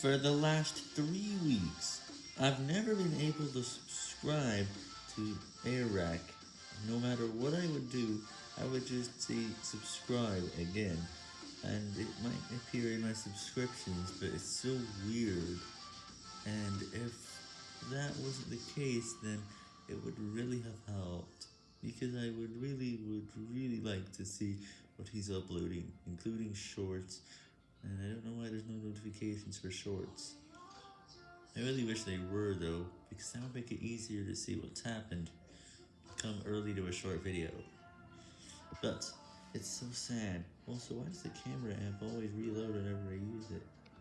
For the last three weeks, I've never been able to subscribe to Airrack. No matter what I would do, I would just say subscribe again, and it might appear in my subscriptions, but it's so weird, and if that wasn't the case, then it would really have helped, because I would really, would really like to see what he's uploading, including shorts, and I don't know why there's no notifications for shorts. I really wish they were though, because that would make it easier to see what's happened, come early to a short video. But, it's so sad. Also, why does the camera app always reload it?